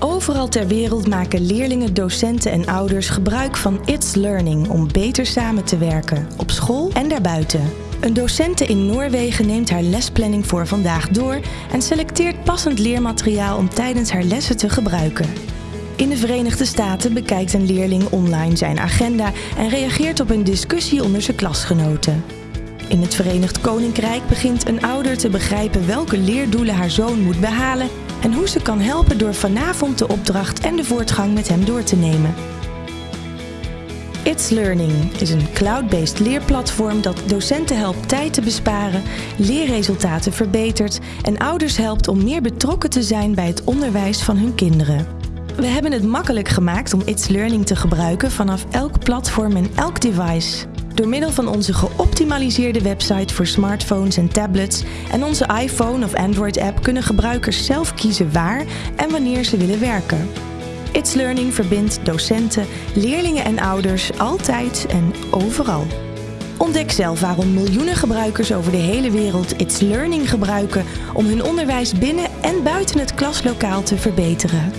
Overal ter wereld maken leerlingen, docenten en ouders gebruik van It's Learning om beter samen te werken, op school en daarbuiten. Een docente in Noorwegen neemt haar lesplanning voor vandaag door en selecteert passend leermateriaal om tijdens haar lessen te gebruiken. In de Verenigde Staten bekijkt een leerling online zijn agenda en reageert op een discussie onder zijn klasgenoten. In het Verenigd Koninkrijk begint een ouder te begrijpen welke leerdoelen haar zoon moet behalen en hoe ze kan helpen door vanavond de opdracht en de voortgang met hem door te nemen. It's Learning is een cloud-based leerplatform dat docenten helpt tijd te besparen, leerresultaten verbetert en ouders helpt om meer betrokken te zijn bij het onderwijs van hun kinderen. We hebben het makkelijk gemaakt om It's Learning te gebruiken vanaf elk platform en elk device. Door middel van onze geoptimaliseerde website voor smartphones en tablets en onze iPhone of Android app kunnen gebruikers zelf kiezen waar en wanneer ze willen werken. It's Learning verbindt docenten, leerlingen en ouders altijd en overal. Ontdek zelf waarom miljoenen gebruikers over de hele wereld It's Learning gebruiken om hun onderwijs binnen en buiten het klaslokaal te verbeteren.